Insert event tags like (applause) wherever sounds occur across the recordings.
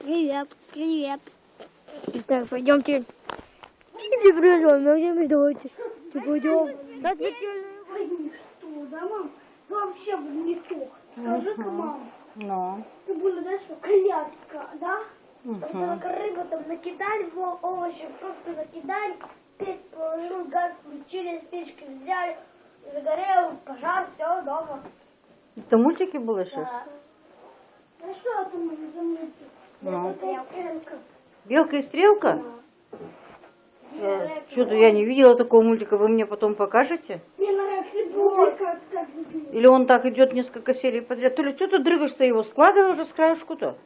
Привет, привет. Так, пойдемте. Не привет, мы давайте. Пойдем. Да, Что, да, мам? Вообще не то. Скажи-ка, мам, Ну. ты было, да, что колядка, да? Мгм. Только рыбу там накидали, во- овощи, фрукты накидали, печь положил, газ включили, с печки взяли, загорел, пожар, все, дома. Это мультики были сейчас? Да. Ну что там за мультик? Ну. Белка и стрелка? Что-то я не видела такого мультика. Вы мне потом покажете? Мне нравится так Или он так идет несколько серий подряд? Толя, что ты дрыгаешь-то его? Складывай уже с краешку-то.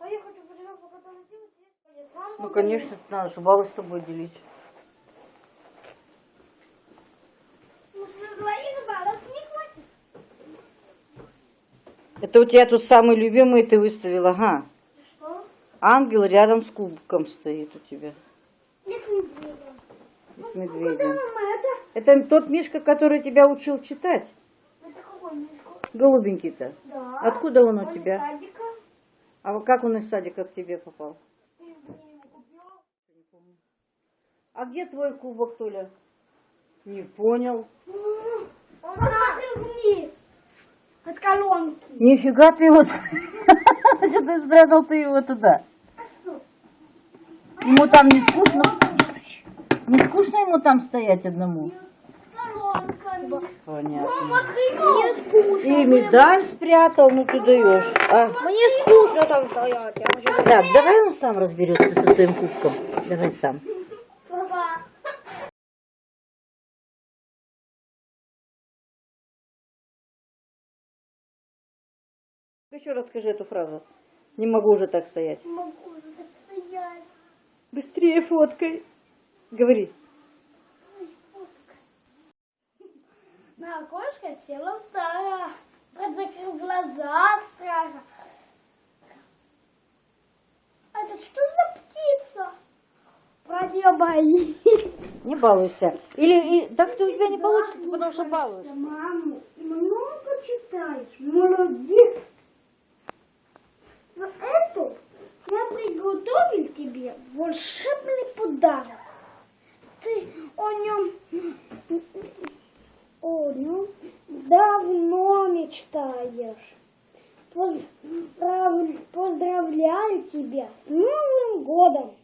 А сам Ну, конечно, надо же баллы с тобой делить. Ну, что говоришь, баллов не хватит. Это у тебя тут самый любимый ты выставила, ага. Что? Ангел рядом с кубком стоит у тебя. И с Куда медведем. мама это? Это тот Мишка, который тебя учил читать. Это какой мишка? Голубенький-то. Да. Откуда он у из тебя? садика. А вот как он из садика к тебе попал? А где твой кубок, Толя? Не понял. М, Он вниз. Колонки. Нифига ты его... Значит, (laughs) ты спрятал ты его туда. Что? Ему там не скучно? Не скучно ему там стоять одному? Понятно. И медаль спрятал, ну ты даешь. А? Мне скучно там стоять. Да, давай он сам разберется со своим кубком. Давай сам. Еще расскажи эту фразу. Не могу уже так стоять. Не могу уже так стоять. Быстрее фоткай. Говори. На окошко села вторая. Брат закрыл глаза от страха. А это что за птица? Брат ее боится. Не балуйся. Или и, так ты у тебя не получится, потому что балуешься. Маму много читаешь. Молодец. За эту я приготовил тебе волшебный подарок. Ты о нем, о нем давно мечтаешь. Поздрав- Поздравляю тебя с Новым годом.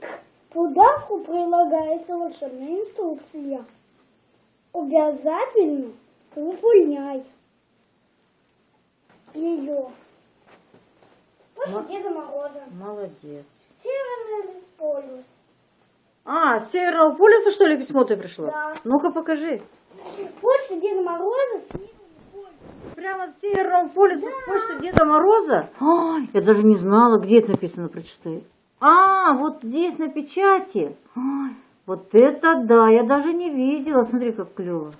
К подарку прилагается волшебная инструкция. Обязательно выполняй ее. Ма- Деда Мороза. Молодец. Северный полюс. А, с Северного полюса, что ли, письмо ты пришло? Да. Ну-ка покажи. После Деда Мороза полюс. Прямо с Северного полюса с почты Деда Мороза? Ой, я даже не знала, где это написано, прочитай. А, вот здесь на печати. Ой, вот это да, я даже не видела. Смотри, как клево.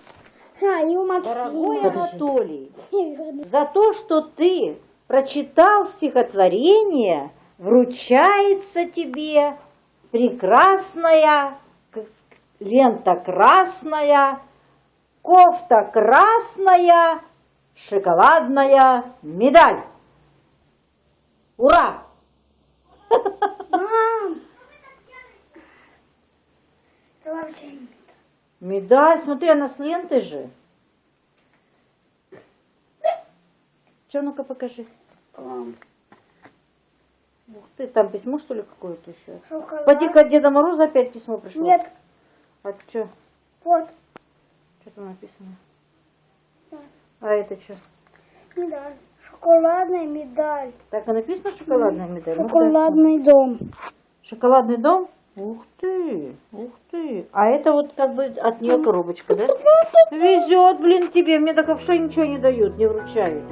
А, и у Дорогой Максима Анатолий, Северный. за то, что ты прочитал стихотворение, вручается тебе прекрасная лента красная, кофта красная, шоколадная медаль. Ура! Мам! Это вообще не Медаль, смотри, она с лентой же. Че, ну-ка покажи. Ух ты, там письмо, что ли, какое-то еще? Поди-ка от Деда Мороза опять письмо пришло. Нет, А что? вот. Что там написано? Да. А это что? Медаль. Шоколадная медаль. Так и написано шоколадная медаль? Ну-ка, Шоколадный дом. дай. Шоколадный дом? Ух ты, ух ты. А это вот как бы от нее коробочка, да? Везет, блин, тебе. Мне так вообще ничего не дают, не вручают.